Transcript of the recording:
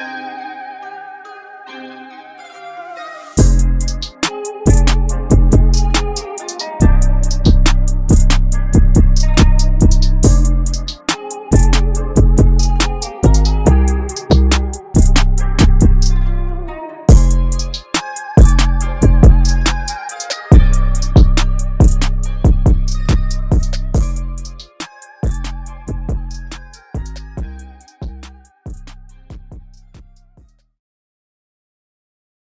Bye.